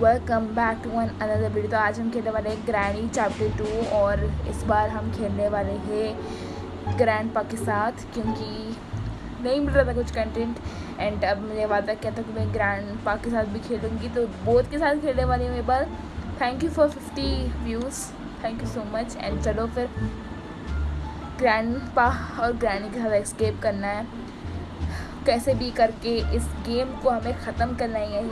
Welcome back to one another video तो आज हम खेलने वाले हैं ग्रैनी चैप्टर टू और इस बार हम खेलने वाले हैं ग्रैंड पा के साथ, क्योंकि नहीं मिल रहा था कुछ कंटेंट एंड अब मुझे वादा किया था कि मैं ग्रैंड पा के साथ भी खेलूँगी। तो बोथ के साथ खेलने वाली हूँ एक बार। Thank you for fifty views thank you so much and चलो फिर ग्रैंड पा और ग्रैनी के साथ एक्सकेप करना है। कैसे भी करके इस गेम को हमें ख़त्म करना ही है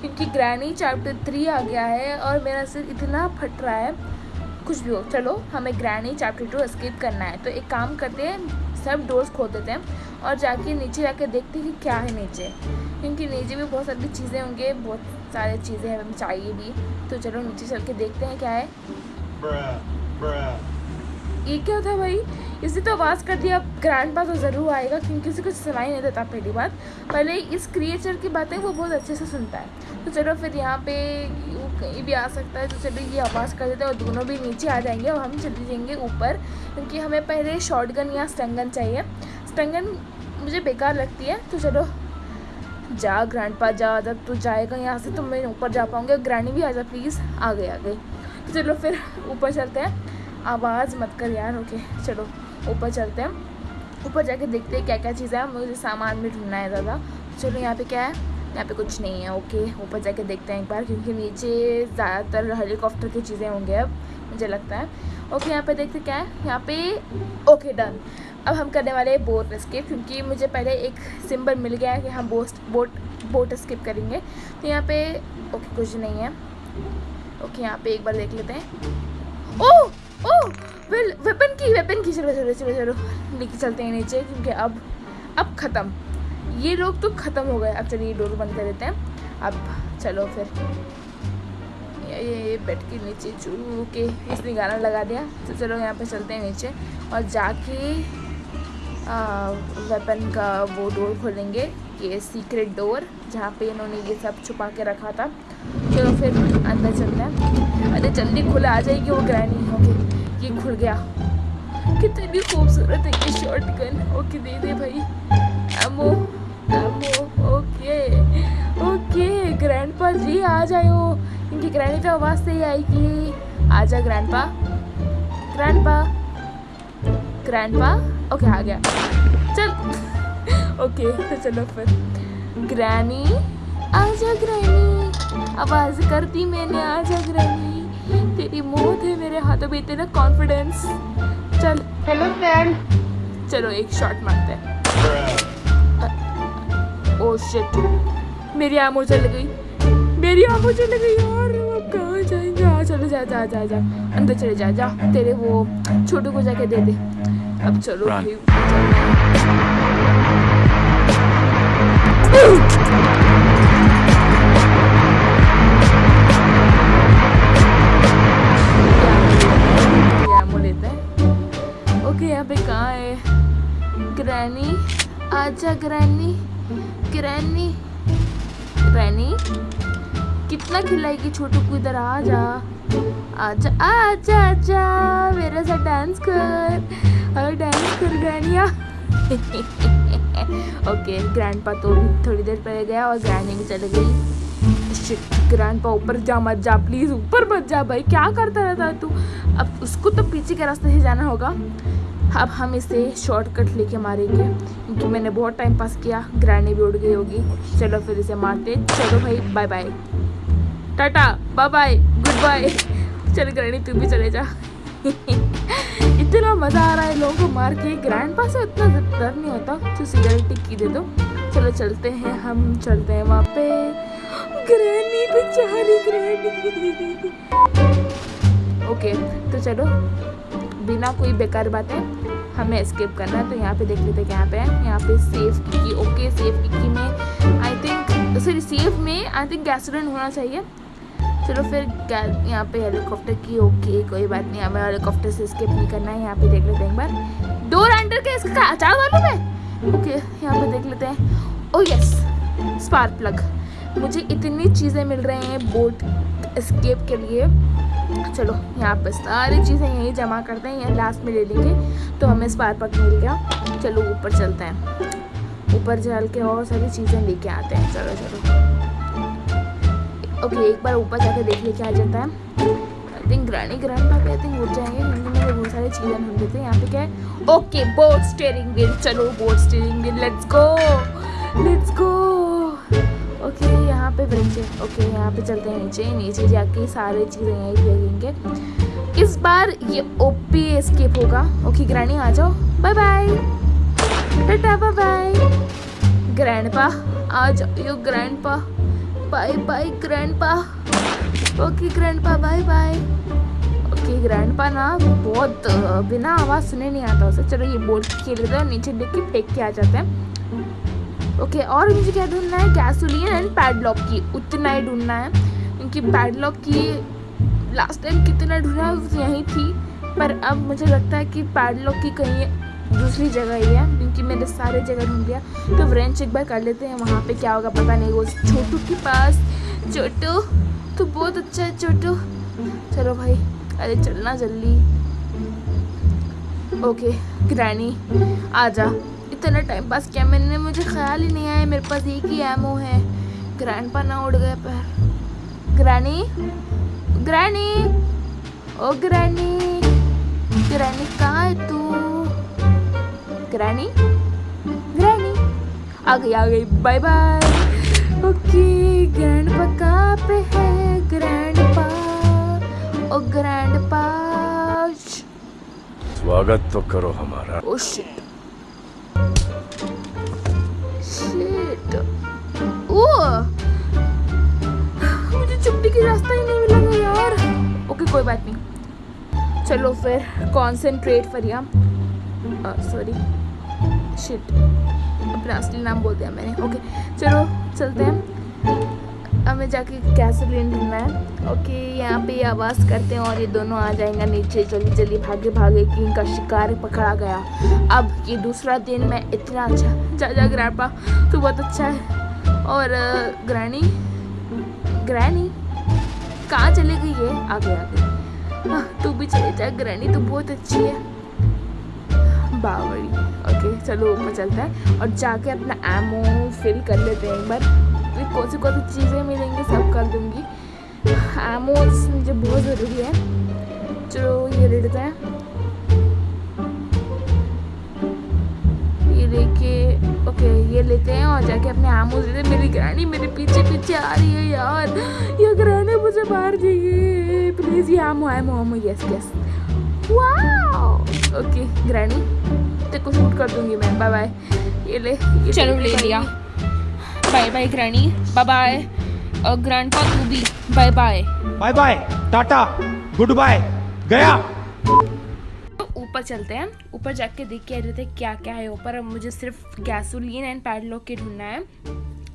क्योंकि ग्रैनी चैप्टर थ्री आ गया है और मेरा सिर इतना फट रहा है। कुछ भी हो चलो हमें ग्रैनी चैप्टर टू स्किप करना है। तो एक काम करते हैं सब डोर्स खोल देते हैं और जाके नीचे जाके देखते हैं कि क्या है नीचे। क्योंकि नीचे भी बहुत सारी चीज़ें होंगे बहुत सारी चीज़ें हमें चाहिए भी। तो चलो नीचे चल के देखते हैं क्या है। Bruh, bruh. ये क्या था भाई? इसी तो आवाज़ कर दिया ग्रैंड पा तो ज़रूर आएगा, क्योंकि उसे कुछ सुनाई नहीं देता पहली बात। पहले इस क्रिएचर की बातें वो बहुत अच्छे से सुनता है। तो चलो फिर यहाँ पे वो कहीं भी आ सकता है तो चलो ये आवाज़ कर देते हैं और दोनों भी नीचे आ जाएँगे और हम चले जाएँगे ऊपर, क्योंकि हमें पहले शॉर्ट गन या स्टंगन चाहिए। स्टंगन मुझे बेकार लगती है तो चलो जा ग्रैंड पा जा, जब तू जाएगा यहाँ से तो मैं ऊपर जा पाऊँगी ग्रैंडी भी आ जा प्लीज़ आ गए आ गए तो चलो फिर ऊपर चलते हैं। आवाज़ मत कर यार ओके चलो, ऊपर चलते हैं। ऊपर जाके देखते हैं क्या क्या चीज़ें है मुझे सामान भी ढूंढना है ज़्यादा। चलो, यहाँ पे क्या है? यहाँ पे कुछ नहीं है ओके ऊपर जाके देखते हैं एक बार, क्योंकि नीचे ज़्यादातर हेलीकॉप्टर की चीज़ें होंगे अब, मुझे लगता है। ओके यहाँ पे देखते क्या है? यहाँ पे ओके डन अब हम करने वाले हैं बोट स्किप क्योंकि मुझे पहले एक सिंबल मिल गया है कि हम बोट बोट बोट स्किप करेंगे। तो यहाँ पे ओके कुछ नहीं है। ओके यहाँ पे एक बार देख लेते हैं। ओह वेपन की वेपन की, चलो चलो चलो चलो, लेके चलते हैं नीचे, क्योंकि अब अब ख़त्म। ये लोग तो ख़त्म हो गए। अब चलिए डोर बंद कर देते हैं। अब चलो फिर। ये बेड के नीचे चू के इसने गाना लगा दिया। तो चलो, यहाँ पे चलते हैं नीचे। और जाके वेपन का वो डोर खोलेंगे, ये सीक्रेट डोर जहाँ पे इन्होंने ये सब छुपा के रखा था। चलो फिर अंदर चलते हैं। अरे जल्दी खुला, आ जाएगी वो ग्रैनी ओके ये खुल गया। कितनी खूबसूरत है ये शॉर्ट गन ओके दे दे भाई। Ammo ammo okay okay grandpa जी, आ जाओ। क्योंकि ग्रैनी तो आवाज़ से ही कि आ जा ग्रैंड पा ग्रैंड पा ग्रैंड पा ओके आ गया। चल। ओके तो चलो फिर। ग्रैनी आ जा ग्रैनी आवाज़ कर दी मैंने आजा ग्रैनी तेरी मौत है मेरे हाथों में इतना कॉन्फिडेंस चल। हेलो फ्रेंड चलो एक शॉट मारते हैं। ओ शिट मेरी आँखों चल गई। मेरी आँखों चल गई यार। अब कहाँ जाएँगे? आ चलो जा जा जा जा। अंदर चले जा जा। तेरे वो छोटू को जाके दे दे। अब चलो Run. आजा ग्रैनी ग्रैनी ग्रैनी कितना खिलाएगी छोटू को इधर? आ जा आजा आजा आजा मेरे साथ डांस कर। और डांस कर ग्रैनिया ओके ग्रैंडपा तो थोड़ी देर पहले गया और ग्रैनी भी चली गई। ग्रैंड पा ऊपर जा मत जा प्लीज़ ऊपर मत जा भाई। क्या करता रहता है तू? अब उसको तो पीछे के रास्ते से जाना होगा। अब हम इसे शॉर्टकट लेके मारेंगे, क्योंकि मैंने बहुत टाइम पास किया ग्रैनी भी उड़ गई होगी। चलो फिर इसे मारते चलो भाई bye bye tata bye bye good bye चल ग्रैनी तू भी चले जा। इतना मज़ा आ रहा है लोगों को मार के। ग्रैंड पास उतना डर नहीं होता। तो सिगरेट टिक्की दे दो। चलो चलते हैं हम, चलते हैं वहाँ पे। ग्रैनी बेचारी ग्रैनी ओके तो चलो। बिना कोई बेकार बातें हमें एस्केप करना है। तो यहाँ पे देख लेते हैं यहाँ पे है। यहाँ पे सेफ़ की ओके सेफ़ की में आई थिंक सॉरी सेफ़ में आई थिंक गैसोलिन होना चाहिए। चलो फिर यहाँ पे हेलीकॉप्टर की ओके कोई बात नहीं। हमें हेलीकॉप्टर से स्केप नहीं करना है। यहाँ पे देख लेते हैं एक बार। डोर अंडर के इसका अचार वालों में? ओके यहाँ पे देख लेते हैं। ओ यस स्पार्क प्लग मुझे इतनी चीज़ें मिल रही हैं बोट स्केप के लिए। चलो, यहाँ पे सारी चीज़ें यहीं जमा करते हैं यहाँ लास्ट में ले लेंगे। तो हमें स्पार्क प्लग मिल गया। चलो, ऊपर चलते हैं। ऊपर चल के और सारी चीज़ें लेके आते हैं। चलो चलो। ओके एक बार ऊपर जाके देख ले क्या आ जाता है। आई थिंक ग्रैनी ग्रैंड पापा आई थिंक उठ जाएँगे। क्योंकि मैंने बहुत सारी चीज़ें ढूंढ ली थी यहाँ पे क्या है? ओके बोट स्टेयरिंग व्हील चलो boat steering wheel let's go let's go okay यहाँ पे ब्रेंच है ओके यहाँ पे चलते हैं नीचे। नीचे जाके सारे चीज़ें यहीं फेंकेंगे इस बार ये ओपी एस्केप होगा। ओके ग्रैनी आ जाओ। Bye bye Tata bye bye grandpa आ जाओ। Yo grandpa bye bye grandpa okay grandpa bye bye okay grandpa ना बहुत, बिना आवाज़ सुने नहीं आता उसे। चलो, ये बोर्ड खेल लेते हैं। नीचे देख के फेंक के आ जाते हैं। ओके, और मुझे क्या ढूंढना है? गैसोलिन एंड पैडलॉक की। उतना ही ढूंढना है, क्योंकि पैडलॉक की लास्ट टाइम कितना ढूंढा यहीं थी। पर अब मुझे लगता है कि पैडलॉक की कहीं दूसरी जगह ही है, क्योंकि मैंने सारे जगह ढूंढ लिया। तो व्रेंच एक बार कर लेते हैं, वहाँ पे क्या होगा पता नहीं। वो छोटू के पास, छोटू तो बहुत अच्छा है, छोटू। चलो भाई, अरे चलना जल्दी। ओके ग्रैनी आजा इतना टाइम पास किया। मैंने मुझे ख्याल ही नहीं आया मेरे पास एक ही एमओ है। ग्रैंड पा ना उड़ गया पैर। Granny granny oh granny granny कहाँ है तू? ग्रैनी ग्रैनी आ गई आ गई। बाय बाय ओके ग्रैंड पा कहाँ पे है? ग्रैंड पा ओ ग्रैंड पा स्वागत तो करो हमारा। ओ शिट शिट बात नहीं चलो फिर कॉन्सेंट्रेट फरिया। सॉरी शिट अपना असली नाम बोल दिया मैंने। ओके चलो चलते हैं। हमें जाके गैसोलीन ढूंढना है। ओके यहाँ पे आवाज़ करते हैं और ये दोनों आ जाएँगे नीचे। जल्दी जल्दी भागे भागे कि इनका शिकार पकड़ा गया। अब ये दूसरा दिन मैं इतना अच्छा जा ग्रैंडपा तू बहुत अच्छा है। और ग्रैनी ग्रैनी कहाँ चले गई ये? आगे आगे। हाँ, तू भी चले जा ग्रैनी तो बहुत अच्छी है। बावड़ी। ओके चलो ऊपर चलता है और जाके अपना एमो फिल कर लेते हैं एक बार। कौन सी कौन सी चीज़ें मिलेंगी, सब कर दूँगी। एमोस मुझे बहुत ज़रूरी है। चलो, ये ले लेते हैं। ओके ये लेते हैं और जाके अपने आम हैं। मेरी ग्रैनी मेरे पीछे पीछे आ रही है यार। ये ग्रैनी मुझे मार जाइए प्लीज़ ये ammo ammo ammo yes yes okay granny तेरे को शूट कर दूँगी मैं। बाय बाय ये ले ये चलो, ले लिया। Bye bye granny. Bye bye और ग्रैंडपा तू भी। Bye bye bye bye tata good bye गया। ऊपर चलते हैं। ऊपर जाके देख के आ जाते हैं क्या क्या है ऊपर। मुझे सिर्फ़ गैसोलीन एंड पैडलॉक के ढूंढना है।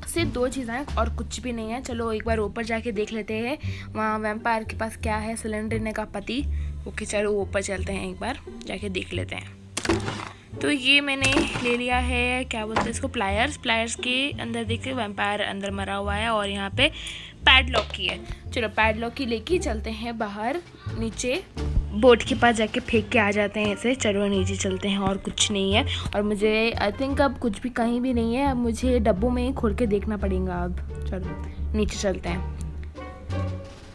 सिर्फ़ दो चीज़ें हैं और कुछ भी नहीं है। चलो एक बार ऊपर जाके देख लेते हैं। वहाँ वैम्पायर के पास क्या है? सिलेंडर ने का पति। ओके चलो ऊपर चलते हैं एक बार। जाके देख लेते हैं। तो ये मैंने ले लिया है, क्या बोलते हैं इसको? प्लायर्स प्लायर्स के अंदर देखिए वैम्पायर अंदर मरा हुआ है और यहाँ पे पैडलॉक की है। चलो पैडलॉक की लेके चलते हैं बाहर, नीचे। बोट के पास जाके फेंक के आ जाते हैं ऐसे। चलो नीचे चलते हैं, और कुछ नहीं है। और मुझे आई थिंक अब कुछ भी कहीं भी नहीं है। अब मुझे डब्बों में ही खोल के देखना पड़ेगा अब। चलो, नीचे चलते हैं।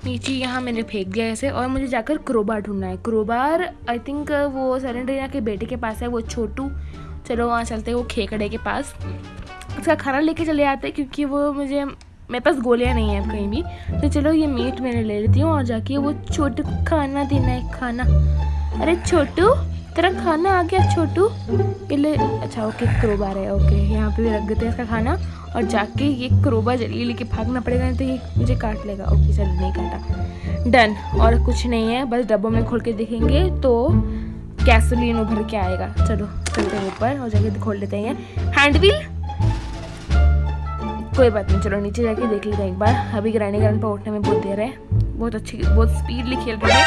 नीचे यहाँ मैंने फेंक दिया ऐसे। और मुझे जाकर क्रोबार ढूंढना है। क्रोबार आई थिंक वो सरेंडरिया के बेटे के पास है, वो छोटू। चलो वहाँ चलते हैं, वो खेकड़े के पास। उसका खाना लेके चले आते हैं, क्योंकि वो मुझे मेरे पास गोलियाँ नहीं है कहीं भी। तो चलो ये मीट मैंने ले लेती हूँ और जाके वो छोटू खाना देना है, खाना। अरे छोटू, तेरा खाना आ गया छोटू। पहले अच्छा ओके क्रोबार है ओके यहाँ पे भी रख देते हैं इसका खाना। और जाके ये क्रोबा जल्दी लेके भागना पड़ेगा, नहीं तो ये मुझे काट लेगा। ओके चल, नहीं काटा। डन और कुछ नहीं है, बस डब्बों में खोल के देखेंगे तो गैसोलीन उभर के आएगा। चलो, चलते हैं ऊपर और जाके खोल लेते हैं। हैंड व्हील कोई बात नहीं चलो नीचे जाके देख लेते हैं एक बार। अभी ग्राइंडिंग ग्राइंड पर उठने में बहुत देर है। बहुत अच्छी बहुत स्पीडली खेल रहे हैं.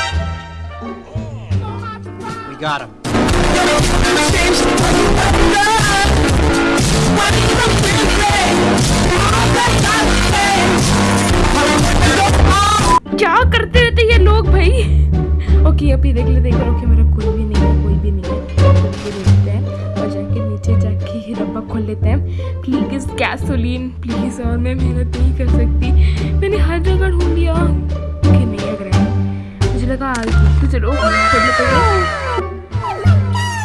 क्या करते रहते ये लोग भाई? ओके अभी देख लेते बार। ओके मेरा कोई भी नहीं है कोई भी नहीं है। देखते हैं। जाके ही डब्बा खोल लेते हैं। प्लीज़ गैसोलीन प्लीज़ और मैं मेहनत नहीं कर सकती। मैंने हर जगह ढूंढ लिया। कि नहीं लग रहा है। मुझे लगा आ गई तो चलो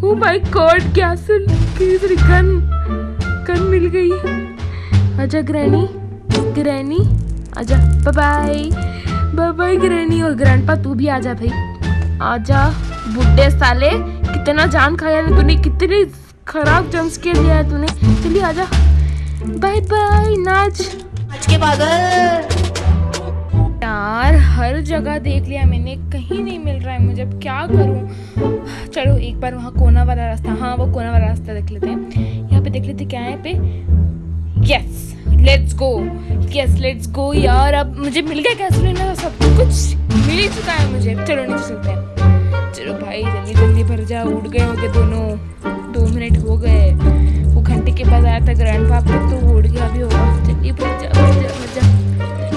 ओ माय गॉड गैसोल गन गन मिल गई। आजा ग्रैनी ग्रैनी आजा bye bye bye bye granny और ग्रैंडपा तू भी आजा भाई। आजा बुड्ढे साले, कितना जान खाया तूने, कितने खराब जम्स के दिया है तूने। चलिए आजा बाय बाय नाच। आज के पागल। यार हर जगह देख लिया मैंने कहीं नहीं मिल रहा है मुझे। अब क्या करूँ? चलो एक बार वहाँ कोना वाला रास्ता। हाँ वो कोना वाला रास्ता देख लेते हैं। यहाँ पे देख लेते क्या है पे? Yes let's go yes let's go यार अब मुझे मिल गया गैसोलीन का सब कुछ मिल ही चुका है मुझे। चलो नीचे चलते हैं। चलो भाई जल्दी जल्दी भर जा उड़ गए होगे दोनों। मिनट हो गए। वो घंटे के बाद आया था ग्रैंड पाप तो उड़ गया भी होगा जा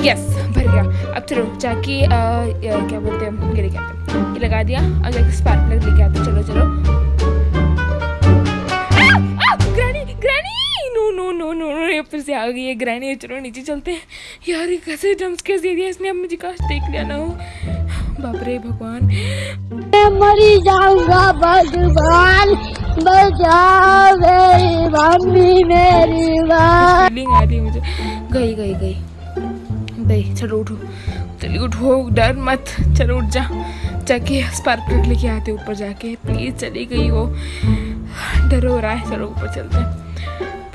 यस भर गया। अब चलो, जाके क्या बोलते हैं, ये लेके आते ये लगा दिया और जाके स्पार्क प्लग लेके आते चलो चलो। फिर से आ गई है ग्रैनी चलो, नीचे चलते हैं। यार, ये कैसे जम्प स्केयर दे दिया इसने? अब मुझे काश देख लिया ना हो। बाप रे, भगवान। मैं मरी जाऊँगा भगवान मुझे। गई गई गई। गई चलो उठो। चलिए उठो, डर मत। चलो उठ जा। जाके स्पार्क प्लग लेके आते ऊपर जाके। प्लीज़ चली गई वो। डर हो रहा है। चलो ऊपर चलते हैं।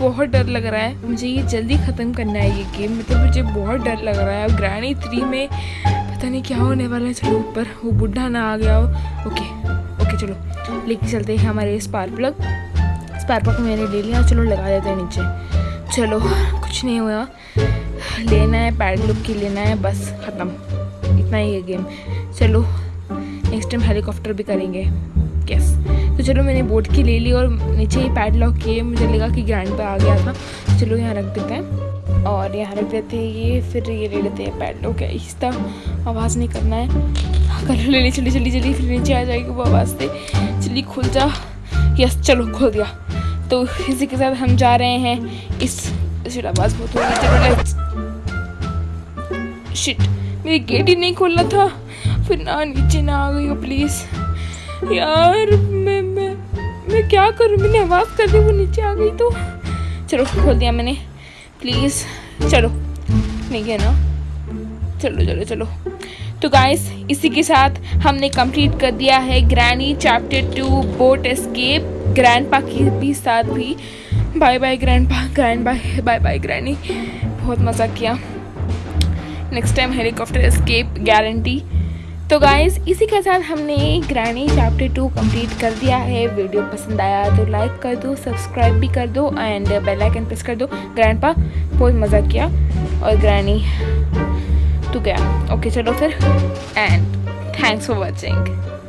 बहुत डर लग रहा है। मुझे ये जल्दी ख़त्म करना है ये गेम मतलब मुझे बहुत डर लग रहा है। अब ग्रैनी थ्री में पता नहीं क्या होने वाला है। चलो ऊपर। वो बुढ़ा ना आ गया हो। ओके ओके चलो। लेके चलते हैं हमारे स्पार्क प्लग। स्पार्क प्लग मैंने ले लिया, चलो लगा देते हैं नीचे। चलो, कुछ नहीं हुआ। लेना है, पैड लुक की लेना है, बस ख़त्म। इतना ही है गेम। चलो नेक्स्ट टाइम हेलीकॉप्टर भी करेंगे। यस तो चलो, मैंने बोट की ले ली और नीचे ही पैड लॉक किए। मुझे लगा कि ग्रैंड पे आ गया था। चलो, यहाँ रख देते हैं। और यहाँ रख देते हैं ये, फिर ये ले लेते हैं पैड लॉक आहिस्ता आवाज़ नहीं करना है। कर ले ली, चली चली चली, फिर नीचे आ जाएगी वो आवाज़ से। चलिए, खुल जा। यस, चलो, खोल दिया। तो इसी के साथ हम जा रहे हैं। इस शिट आवाज़ बहुत हो रही चलो शिट मेरी गेट ही नहीं खोलना था। फिर ना, नीचे ना आ गई हो प्लीज़ यार, मैं मैं मैं क्या करूँ? मैंने आवाज़ कर दी, वो नीचे आ गई तो। चलो, खोल दिया मैंने। प्लीज़ चलो, नहीं है ना? चलो चलो चलो। तो गाइस इसी के साथ हमने कंप्लीट कर दिया है granny chapter two boat escape grandpa की भी साथ भी। Bye bye grandpa grand bye bye bye granny बहुत मज़ा किया। Next time helicopter escape guarantee तो गाइस इसी के साथ हमने ग्रैनी चैप्टर टू कंप्लीट कर दिया है। वीडियो पसंद आया तो लाइक कर दो सब्सक्राइब भी कर दो एंड बेल आइकन प्रेस कर दो। ग्रैंडपा बहुत मज़ा किया। और ग्रैनी तो गया ओके चलो फिर एंड थैंक्स फॉर वॉचिंग